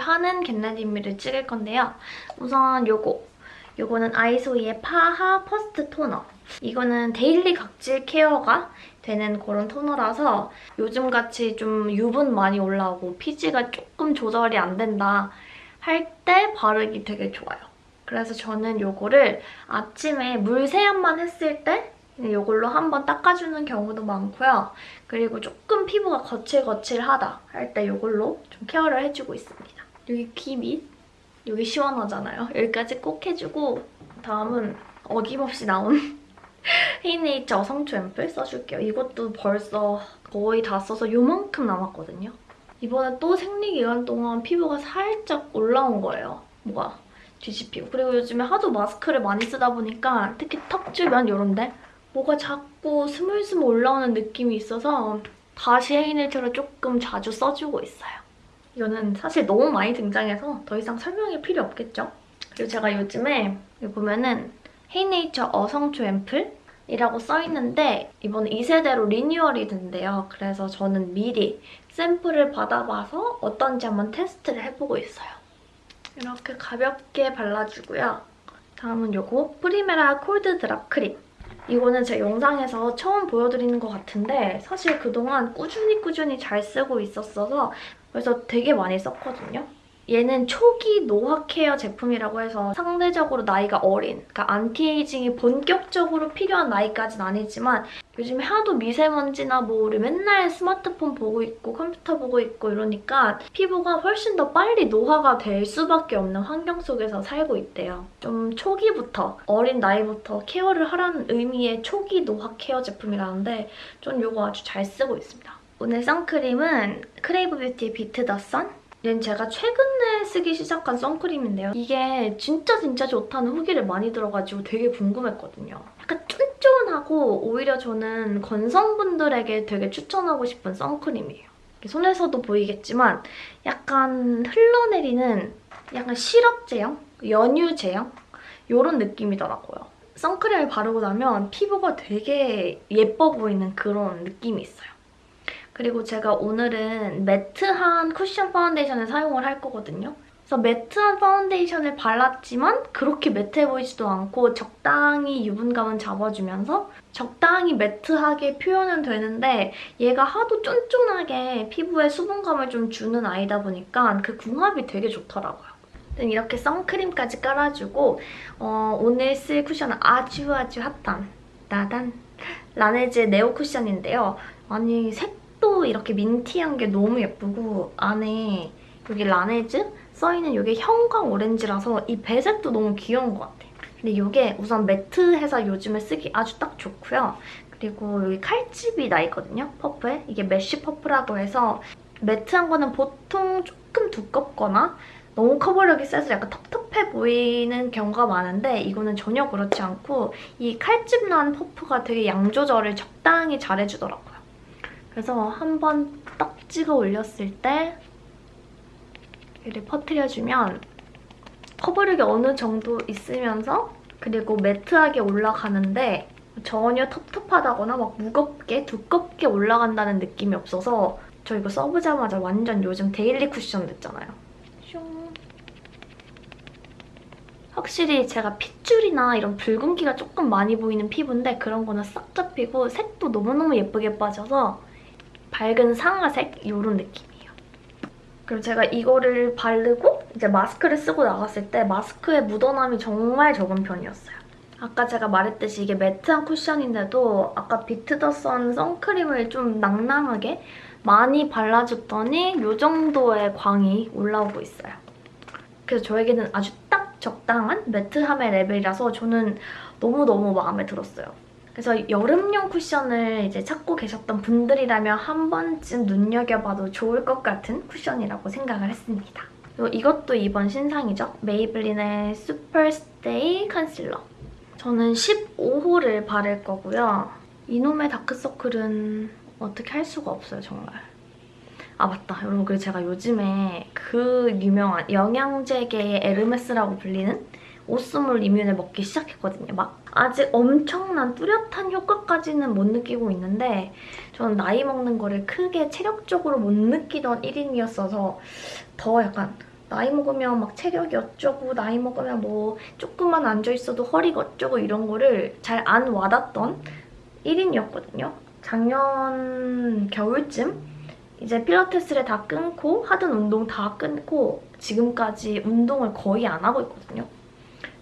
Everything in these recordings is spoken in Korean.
하는 겟레디미를 찍을 건데요. 우선 요거. 요거는 아이소이의 PHA First 토너. 이거는 daily 각질 care가 되는 그런 토너라서 요즘같이 좀 유분 많이 올라오고 피지가 조금 조절이 안 된다 할 때 바르기 되게 좋아요. 그래서 저는 요거를 아침에 물 세안만 했을 때 이걸로 한번 닦아주는 경우도 많고요. 그리고 조금 피부가 거칠거칠하다 할때 이걸로 좀 케어를 해주고 있습니다. 여기 귀 밑, 여기 시원하잖아요. 여기까지 꼭 해주고 다음은 어김없이 나온 헤이네이처 성초 앰플 써줄게요. 이것도 벌써 거의 다 써서 요만큼 남았거든요. 이번에 또 생리기간 동안 피부가 살짝 올라온 거예요. 뭐가 뒤집히고. 그리고 요즘에 하도 마스크를 많이 쓰다 보니까 특히 턱 주변 이런데 뭐가 자꾸 스물스물 올라오는 느낌이 있어서 다시 헤이네이처를 조금 자주 써주고 있어요. 이거는 사실 너무 많이 등장해서 더 이상 설명이 필요 없겠죠? 그리고 제가 요즘에 보면은 헤이네이처 어성초 앰플 이라고 써있는데 이번에 2세대로 리뉴얼이 된대요. 그래서 저는 미리 샘플을 받아봐서 어떤지 한번 테스트를 해보고 있어요. 이렇게 가볍게 발라주고요. 다음은 요거 primera Cold Drop 크림. 이거는 제 영상에서 처음 보여드리는 것 같은데 사실 그동안 꾸준히 꾸준히 잘 쓰고 있었어서 그래서 되게 많이 썼거든요. 얘는 초기 노화 care 제품이라고 해서 상대적으로 나이가 어린, 그러니까 anti-aging이 본격적으로 필요한 나이까지는 아니지만 요즘에 하도 미세먼지나 뭐 우리 맨날 스마트폰 보고 있고 컴퓨터 보고 있고 이러니까 피부가 훨씬 더 빨리 노화가 될 수밖에 없는 환경 속에서 살고 있대요. 좀 초기부터, 어린 나이부터 care를 하라는 의미의 초기 노화 care 제품이라는데 전 이거 아주 잘 쓰고 있습니다. 오늘 선크림은 Krave Beauty의 Beet The Sun? 얘는 제가 최근에 쓰기 시작한 선크림인데요. 이게 진짜 진짜 좋다는 후기를 많이 들어가지고 되게 궁금했거든요. 약간 쫀쫀하고 오히려 저는 건성분들에게 되게 추천하고 싶은 선크림이에요. 손에서도 보이겠지만 약간 흘러내리는 약간 시럽 제형? 연유 제형? 이런 느낌이더라고요. 선크림을 바르고 나면 피부가 되게 예뻐 보이는 그런 느낌이 있어요. 그리고 제가 오늘은 매트한 쿠션 파운데이션을 사용을 할 거거든요. 그래서 매트한 파운데이션을 발랐지만 그렇게 매트해 보이지도 않고 적당히 유분감은 잡아주면서 적당히 매트하게 표현은 되는데 얘가 하도 쫀쫀하게 피부에 수분감을 좀 주는 아이다 보니까 그 궁합이 되게 좋더라고요. 이렇게 선크림까지 깔아주고 어, 오늘 쓸 쿠션은 아주 아주 핫한 나단 라네즈의 네오 쿠션인데요. 아니 색 색도 이렇게 민티한 게 너무 예쁘고 안에 여기 라네즈 써있는 이게 형광 오렌지라서 이 배색도 너무 귀여운 것 같아요. 근데 이게 우선 매트해서 요즘에 쓰기 아주 딱 좋고요. 그리고 여기 칼집이 나 있거든요, 퍼프에. 이게 mesh 퍼프라고 해서 매트한 거는 보통 조금 두껍거나 너무 커버력이 세서 약간 텁텁해 보이는 경우가 많은데 이거는 전혀 그렇지 않고 이 칼집 난 퍼프가 되게 양 조절을 적당히 잘해주더라고요. 그래서 한번딱 찍어 올렸을 때 이렇게 퍼트려주면 커버력이 어느 정도 있으면서 그리고 매트하게 올라가는데 전혀 텁텁하다거나 막 무겁게 두껍게 올라간다는 느낌이 없어서 저 이거 써보자마자 완전 요즘 daily 쿠션 됐잖아요. 슝. 확실히 제가 핏줄이나 이런 붉은기가 조금 많이 보이는 피부인데 그런 거는 싹 잡히고 색도 너무너무 예쁘게 빠져서 밝은 상아색 이런 느낌이에요. 그리고 제가 이거를 바르고 이제 마스크를 쓰고 나갔을 때 마스크의 묻어남이 정말 적은 편이었어요. 아까 제가 말했듯이 이게 매트한 쿠션인데도 아까 비트더선 선크림을 좀 낭낭하게 많이 발라줬더니 이 정도의 광이 올라오고 있어요. 그래서 저에게는 아주 딱 적당한 매트함의 레벨이라서 저는 너무너무 마음에 들었어요. 그래서 여름용 쿠션을 이제 찾고 계셨던 분들이라면 한 번쯤 눈여겨봐도 좋을 것 같은 쿠션이라고 생각을 했습니다. 그리고 이것도 이번 신상이죠. 메이블린의 슈퍼스테이 컨실러. 저는 15호를 바를 거고요. 이놈의 다크서클은 어떻게 할 수가 없어요, 정말. 아 맞다 여러분 그리고 제가 요즘에 그 유명한 영양제계의 에르메스라고 불리는 오스몰 이뮨을 먹기 시작했거든요. 막 아직 엄청난 뚜렷한 효과까지는 못 느끼고 있는데 저는 나이 먹는 거를 크게 체력적으로 못 느끼던 1인이었어서 더 약간 나이 먹으면 막 체력이 어쩌고 나이 먹으면 뭐 조금만 앉아있어도 허리가 어쩌고 이런 거를 잘 안 와닿던 1인이었거든요. 작년 겨울쯤 이제 필라테스를 다 끊고 하던 운동 다 끊고 지금까지 운동을 거의 안 하고 있거든요.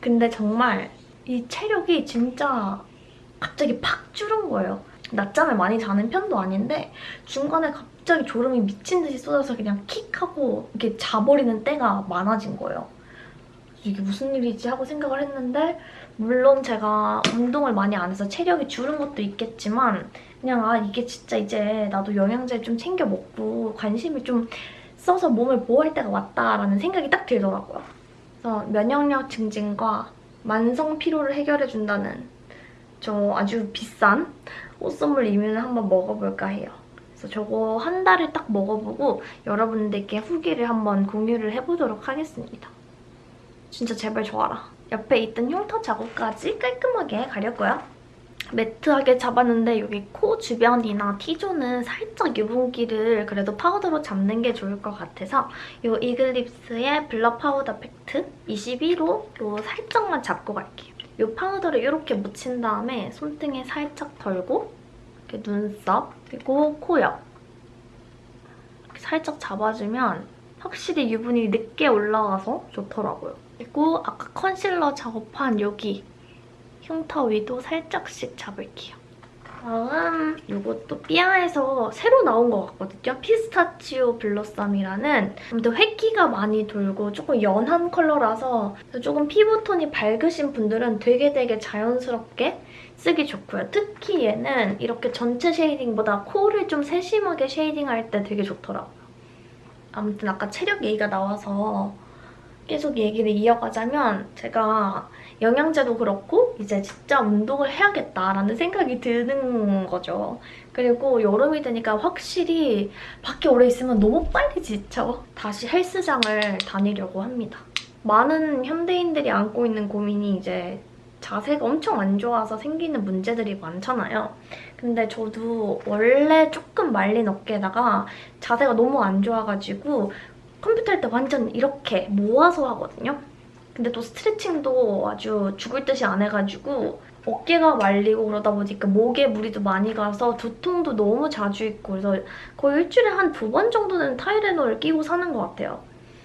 근데 정말 이 체력이 진짜 갑자기 팍 줄은 거예요. 낮잠을 많이 자는 편도 아닌데 중간에 갑자기 졸음이 미친 듯이 쏟아서 그냥 킥하고 이렇게 자버리는 때가 많아진 거예요. 이게 무슨 일이지 하고 생각을 했는데 물론 제가 운동을 많이 안 해서 체력이 줄은 것도 있겠지만 그냥 아 이게 진짜 이제 나도 영양제 좀 챙겨 먹고 관심을 좀 써서 몸을 보호할 때가 왔다라는 생각이 딱 들더라고요. 그래서 면역력 증진과 만성 피로를 해결해준다는 저 아주 비싼 꽃선물 이면을 한번 먹어볼까 해요. 그래서 저거 한 달을 딱 먹어보고 여러분들께 후기를 한번 공유를 해보도록 하겠습니다. 진짜 제발 좋아라. 옆에 있던 흉터 자국까지 깔끔하게 가렸고요. 매트하게 잡았는데 여기 코 주변이나 T존은 살짝 유분기를 그래도 파우더로 잡는 게 좋을 것 같아서 이 이글립스의 블러 파우더 팩트 21호 요 살짝만 잡고 갈게요. 이 파우더를 이렇게 묻힌 다음에 손등에 살짝 덜고 이렇게 눈썹 그리고 코 옆. 이렇게 살짝 잡아주면 확실히 유분이 늦게 올라와서 좋더라고요. 그리고 아까 컨실러 작업한 여기 흉터 위도 살짝씩 잡을게요. 다음 이것도 삐아에서 새로 나온 것 같거든요. 피스타치오 블러썸이라는 아무튼 회기가 많이 돌고 조금 연한 컬러라서 조금 피부톤이 밝으신 분들은 되게 되게 자연스럽게 쓰기 좋고요. 특히 얘는 이렇게 전체 shading보다 코를 좀 세심하게 shading할 때 되게 좋더라고요. 아무튼 아까 체력 얘기가 나와서 계속 얘기를 이어가자면 제가 영양제도 그렇고 이제 진짜 운동을 해야겠다라는 생각이 드는 거죠. 그리고 여름이 되니까 확실히 밖에 오래 있으면 너무 빨리 지쳐. 다시 헬스장을 다니려고 합니다. 많은 현대인들이 안고 있는 고민이 이제 자세가 엄청 안 좋아서 생기는 문제들이 많잖아요. 근데 저도 원래 조금 말린 어깨에다가 자세가 너무 안 좋아가지고 컴퓨터 할 때 완전 이렇게 모아서 하거든요. 근데 또 스트레칭도 아주 죽을 듯이 안 해가지고 어깨가 말리고 그러다 보니까 목에 무리도 많이 가서 두통도 너무 자주 있고 그래서 거의 일주일에 한 두 번 정도는 타이레놀 끼고 사는 것 같아요.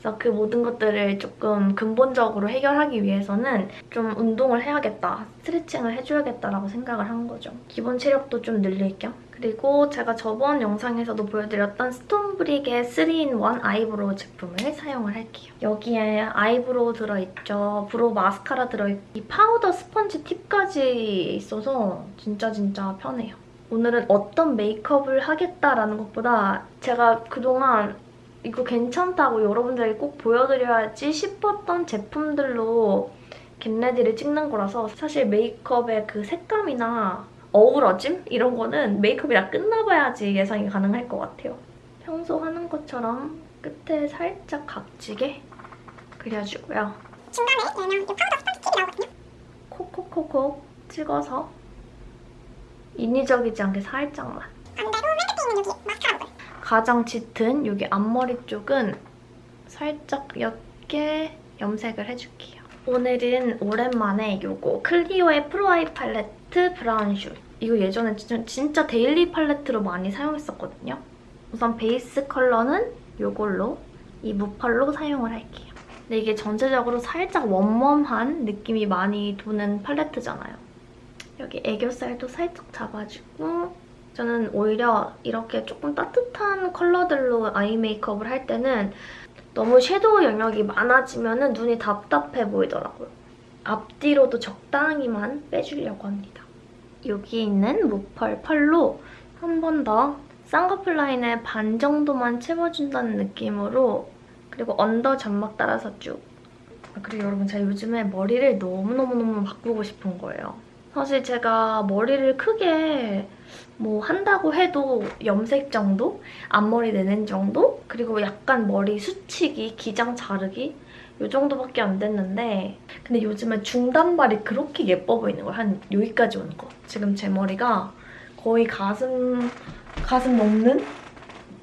그래서 그 모든 것들을 조금 근본적으로 해결하기 위해서는 좀 운동을 해야겠다, 스트레칭을 해줘야겠다라고 생각을 한 거죠. 기본 체력도 좀 늘릴 겸. 그리고 제가 저번 영상에서도 보여드렸던 스톤브릭의 3in1 eyebrow 제품을 사용을 할게요. 여기에 eyebrow 들어있죠. brow 마스카라 들어있고 이 파우더 스펀지 팁까지 있어서 진짜 진짜 편해요. 오늘은 어떤 메이크업을 하겠다라는 것보다 제가 그동안 이거 괜찮다고 여러분들에게 꼭 보여드려야지 싶었던 제품들로 겟레디를 찍는 거라서 사실 메이크업의 그 색감이나 어우러짐? 이런 거는 메이크업이 다 끝나봐야지 예상이 가능할 것 같아요. 평소 하는 것처럼 끝에 살짝 각지게 그려주고요. 중간에 얘는 이 파우더 스펀지 팁이 나오거든요. 콕콕콕콕 찍어서 인위적이지 않게 살짝만. 반대로 맨 끝에 있는 여기 마스카라 부분. 가장 짙은 여기 앞머리 쪽은 살짝 옅게 염색을 해줄게요. 오늘은 오랜만에 이거 클리오의 프로아이 팔레트 브라운 슈. 이거 예전에 진짜, daily 팔레트로 많이 사용했었거든요. 우선 베이스 컬러는 이걸로 이 무펄로 사용을 할게요. 근데 이게 전체적으로 살짝 웜웜한 느낌이 많이 도는 팔레트잖아요. 여기 애교살도 살짝 잡아주고 저는 오히려 이렇게 조금 따뜻한 컬러들로 아이 메이크업을 할 때는 너무 섀도우 영역이 많아지면 눈이 답답해 보이더라고요. 앞뒤로도 적당히만 빼주려고 합니다. 여기 있는 무펄 펄로 한 번 더 쌍꺼풀 라인에 반 정도만 채워준다는 느낌으로 그리고 언더 점막 따라서 쭉 아, 그리고 여러분 제가 요즘에 머리를 너무너무너무 바꾸고 싶은 거예요. 사실 제가 머리를 크게 뭐 한다고 해도 염색 정도? 앞머리 내는 정도? 그리고 약간 머리 수치기, 기장 자르기? 이 정도밖에 안 됐는데 근데 요즘에 중단발이 그렇게 예뻐 보이는 거예요. 한 여기까지 오는 거. 지금 제 머리가 거의 가슴 가슴 넘는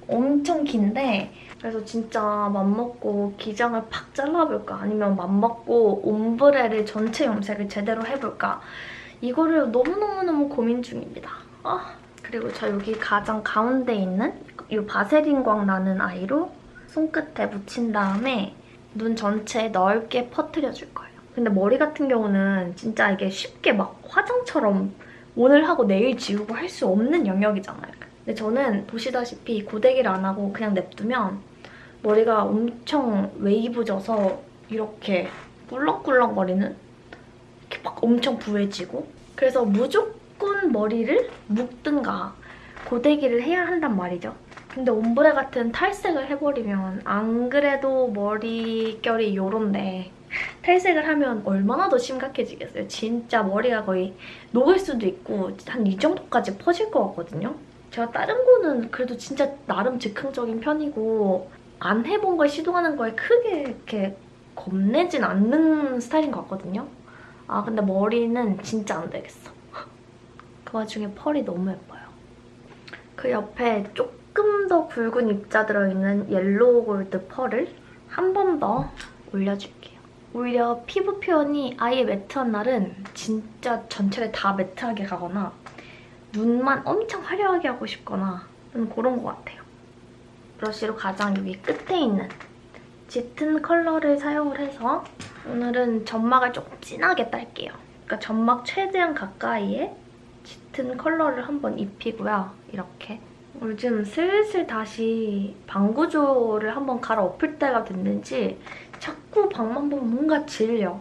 엄청 긴데 그래서 진짜 맘먹고 기장을 팍 잘라볼까 아니면 맘먹고 옴브레를 전체 염색을 제대로 해볼까 이거를 너무너무너무 고민 중입니다. 아 그리고 저 여기 가장 가운데 있는 이 바세린 광 나는 아이로 손끝에 묻힌 다음에 눈 전체에 넓게 퍼트려줄 거예요. 근데 머리 같은 경우는 진짜 이게 쉽게 막 화장처럼 오늘 하고 내일 지우고 할 수 없는 영역이잖아요. 근데 저는 보시다시피 고데기를 안 하고 그냥 냅두면 머리가 엄청 웨이브져서 이렇게 꿀렁꿀렁거리는 막 엄청 부해지고 그래서 무조건 머리를 묶든가 고데기를 해야 한단 말이죠. 근데 옴브레 같은 탈색을 해버리면 안 그래도 머리결이 요런데 탈색을 하면 얼마나 더 심각해지겠어요. 진짜 머리가 거의 녹을 수도 있고 한 이 정도까지 퍼질 것 같거든요. 제가 다른 거는 그래도 진짜 나름 즉흥적인 편이고 안 해본 걸 시도하는 거에 크게 이렇게 겁내진 않는 스타일인 것 같거든요. 아 근데 머리는 진짜 안 되겠어. 그 와중에 펄이 너무 예뻐요. 그 옆에 조금 더 굵은 입자 들어있는 yellow gold 펄을 한 번 더 올려줄게요. 오히려 피부 표현이 아예 매트한 날은 진짜 전체를 다 매트하게 가거나 눈만 엄청 화려하게 하고 싶거나 좀 그런 것 같아요. 브러쉬로 가장 여기 끝에 있는 짙은 컬러를 사용을 해서 오늘은 점막을 조금 진하게 딸게요. 그러니까 점막 최대한 가까이에 짙은 컬러를 한번 입히고요. 이렇게. 요즘 슬슬 다시 방구조를 한번 갈아엎을 때가 됐는지 자꾸 방만 보면 뭔가 질려.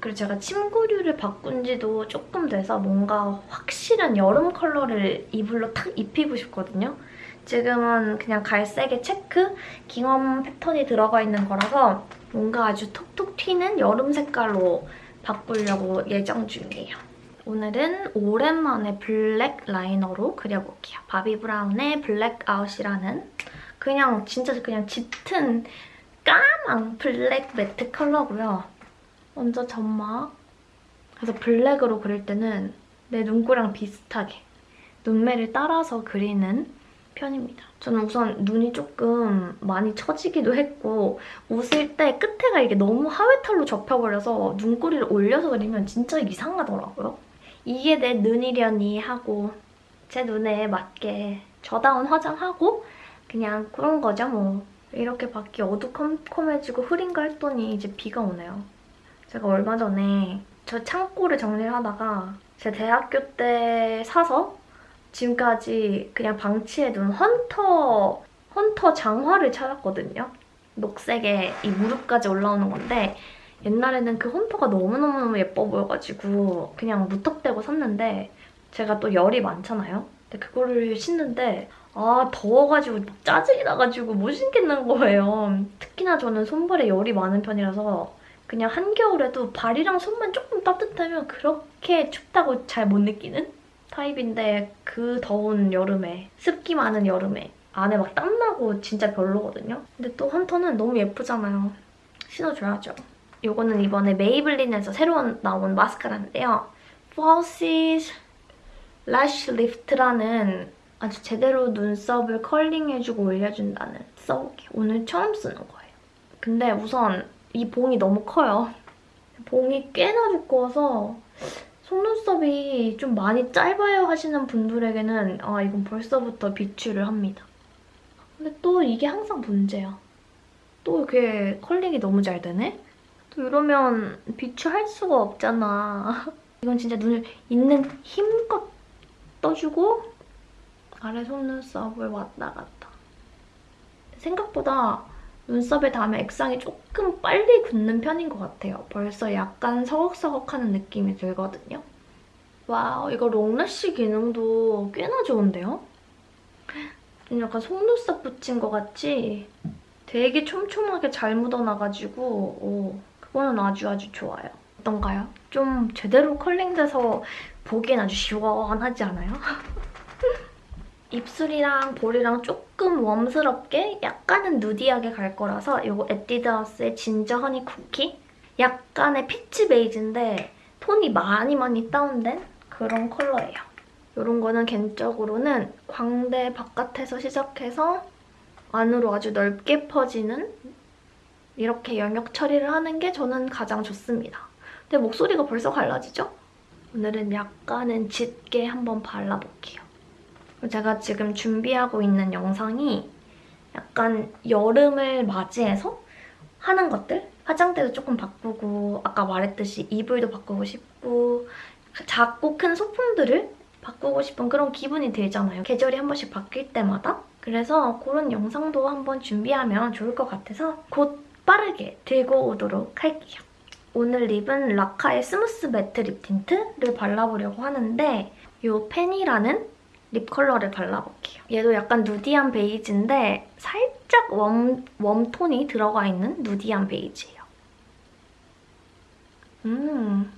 그리고 제가 침구류를 바꾼 지도 조금 돼서 뭔가 확실한 여름 컬러를 이불로 탁 입히고 싶거든요. 지금은 그냥 갈색의 체크, 깅엄 패턴이 들어가 있는 거라서 뭔가 아주 톡톡 튀는 여름 색깔로 바꾸려고 예정 중이에요. 오늘은 오랜만에 블랙 라이너로 그려볼게요. 바비 브라운의 블랙아웃이라는 그냥 진짜 그냥 짙은 까만 블랙 매트 컬러고요. 먼저 점막. 그래서 블랙으로 그릴 때는 내 눈꼬리랑 비슷하게 눈매를 따라서 그리는 편입니다. 저는 우선 눈이 조금 많이 처지기도 했고 웃을 때 끝에가 이게 너무 하회탈로 접혀버려서 눈꼬리를 올려서 그리면 진짜 이상하더라고요. 이게 내 눈이려니 하고 제 눈에 맞게 저다운 화장하고 그냥 그런 거죠 뭐. 이렇게 밖이 어두컴컴해지고 흐린가 했더니 이제 비가 오네요. 제가 얼마 전에 저 창고를 정리를 하다가 제 대학교 때 사서 지금까지 그냥 방치해둔 헌터, 헌터 장화를 찾았거든요. 녹색에 이 무릎까지 올라오는 건데 옛날에는 그 헌터가 너무너무너무 예뻐 보여가지고 그냥 무턱대고 샀는데 제가 또 열이 많잖아요. 근데 그거를 신는데 아 더워가지고 막 짜증이 나가지고 못 신겠는 거예요. 특히나 저는 손발에 열이 많은 편이라서 그냥 한겨울에도 발이랑 손만 조금 따뜻하면 그렇게 춥다고 잘 못 느끼는 타입인데 그 더운 여름에 습기 많은 여름에 안에 막 땀나고 진짜 별로거든요. 근데 또 헌터는 너무 예쁘잖아요. 신어줘야죠. 이거는 이번에 메이블린에서 새로 나온 마스카라인데요. Falsies Lash Lift라는 아주 제대로 눈썹을 컬링해주고 올려준다는 써볼게요. 오늘 처음 쓰는 거예요. 근데 우선 이 봉이 너무 커요. 봉이 꽤나 두꺼워서 속눈썹이 좀 많이 짧아요 하시는 분들에게는 아 이건 벌써부터 비추를 합니다. 근데 또 이게 항상 문제야. 또 이렇게 curling이 너무 잘 되네? 또 이러면 비추할 수가 없잖아. 이건 진짜 눈을 있는 힘껏 떠주고 아래 속눈썹을 왔다 갔다. 생각보다 눈썹에 닿으면 액상이 조금 빨리 굳는 편인 것 같아요. 벌써 약간 서걱서걱하는 느낌이 들거든요. wow, 이거 long lash 기능도 꽤나 좋은데요? 좀 약간 속눈썹 붙인 것 같이 되게 촘촘하게 잘 묻어나가지고 오, 그거는 아주 아주 좋아요. 어떤가요? 좀 제대로 curling돼서 보기엔 아주 시원하지 않아요? 입술이랑 볼이랑 조금 warm스럽게 약간은 nudie하게 갈 거라서 이거 에뛰드하우스의 ginger honey cookie? 약간의 peach 베이지인데 톤이 많이 많이 다운된 그런 컬러예요. 이런 거는 개인적으로는 광대 바깥에서 시작해서 안으로 아주 넓게 퍼지는 이렇게 영역 처리를 하는 게 저는 가장 좋습니다. 근데 목소리가 벌써 갈라지죠? 오늘은 약간은 짙게 한번 발라볼게요. 제가 지금 준비하고 있는 영상이 약간 여름을 맞이해서 하는 것들? 화장대도 조금 바꾸고 아까 말했듯이 이불도 바꾸고 싶고 작고 큰 소품들을 바꾸고 싶은 그런 기분이 들잖아요. 계절이 한 번씩 바뀔 때마다. 그래서 그런 영상도 한번 준비하면 좋을 것 같아서 곧 빠르게 들고 오도록 할게요. 오늘 lip은 라카의 smooth matte lip tint를 발라보려고 하는데 이 펜이라는 lip 컬러를 발라볼게요. 얘도 약간 nudie한 베이지인데 살짝 웜, 웜톤이 들어가 있는 nudie한 베이지예요. 음.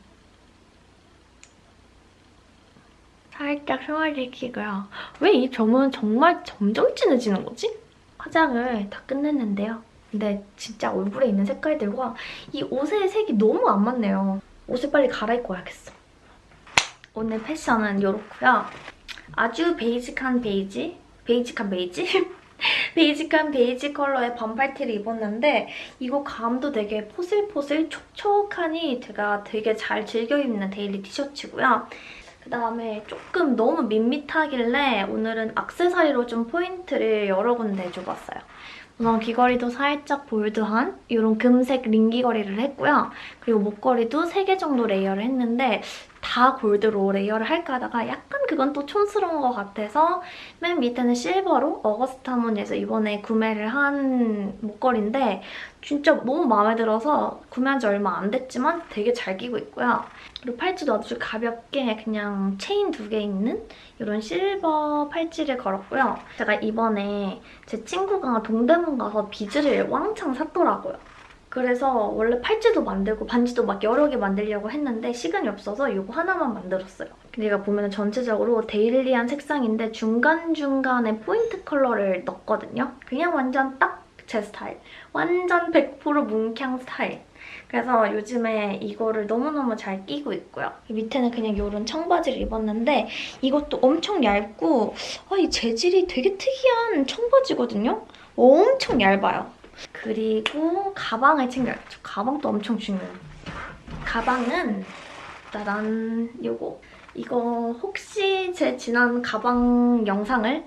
살짝 생활지키고요. 왜 이 점은 정말 점점 진해지는 거지? 화장을 다 끝냈는데요. 근데 진짜 얼굴에 있는 색깔들과 이 옷의 색이 너무 안 맞네요. 옷을 빨리 갈아입고 와야겠어. 오늘 패션은 이렇고요. 아주 basic한 베이지? basic한 베이지? basic한 베이지 컬러의 반팔티를 입었는데 이거 감도 되게 포슬포슬 촉촉하니 제가 되게 잘 즐겨 입는 daily 티셔츠고요. 그다음에 조금 너무 밋밋하길래 오늘은 악세사리로 좀 포인트를 여러 군데 줘봤어요. 우선 귀걸이도 살짝 bold한 이런 금색 링 귀걸이를 했고요. 그리고 목걸이도 3개 정도 layer를 했는데 다 골드로 layer를 할까 하다가 약간 그건 또 촌스러운 것 같아서 맨 밑에는 실버로 어거스트 하모니에서 이번에 구매를 한 목걸이인데 진짜 너무 마음에 들어서 구매한 지 얼마 안 됐지만 되게 잘 끼고 있고요. 그리고 팔찌도 아주 가볍게 그냥 체인 두 개 있는 이런 실버 팔찌를 걸었고요. 제가 이번에 제 친구가 동대문 가서 비즈를 왕창 샀더라고요. 그래서 원래 팔찌도 만들고 반지도 막 여러 개 만들려고 했는데 시간이 없어서 이거 하나만 만들었어요. 근데 얘가 보면 전체적으로 daily한 색상인데 중간중간에 포인트 컬러를 넣었거든요. 그냥 완전 딱 제 스타일. 완전 100% 뭉캉 스타일. 그래서 요즘에 이거를 너무너무 잘 끼고 있고요. 밑에는 그냥 이런 청바지를 입었는데 이것도 엄청 얇고 아, 이 재질이 되게 특이한 청바지거든요. 엄청 얇아요. 그리고 가방을 챙겨야겠죠. 가방도 엄청 중요해요. 가방은 짜잔 요거. 이거 혹시 제 지난 가방 영상을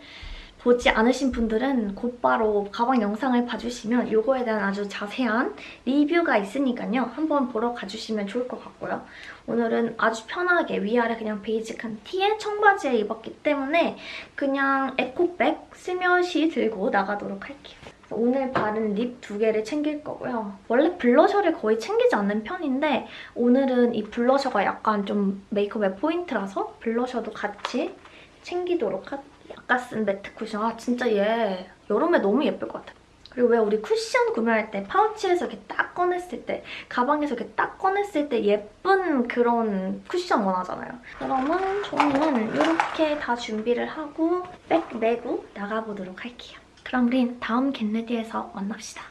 보지 않으신 분들은 곧바로 가방 영상을 봐주시면 이거에 대한 아주 자세한 리뷰가 있으니까요. 한번 보러 가주시면 좋을 것 같고요. 오늘은 아주 편하게 위아래 그냥 basic한 티에 청바지에 입었기 때문에 그냥 에코백 슬며시 들고 나가도록 할게요. 오늘 바른 lip 두 개를 챙길 거고요. 원래 블러셔를 거의 챙기지 않는 편인데 오늘은 이 블러셔가 약간 좀 메이크업의 포인트라서 블러셔도 같이 챙기도록 할게요. 아까 쓴 매트 쿠션. 아 진짜 얘 여름에 너무 예쁠 것 같아. 그리고 왜 우리 쿠션 구매할 때 파우치에서 이렇게 딱 꺼냈을 때 가방에서 이렇게 딱 꺼냈을 때 예쁜 그런 쿠션 원하잖아요. 그러면 저는 이렇게 다 준비를 하고 백 메고 나가보도록 할게요. 그럼 우린 다음 겟레디에서 만납시다.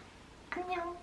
안녕.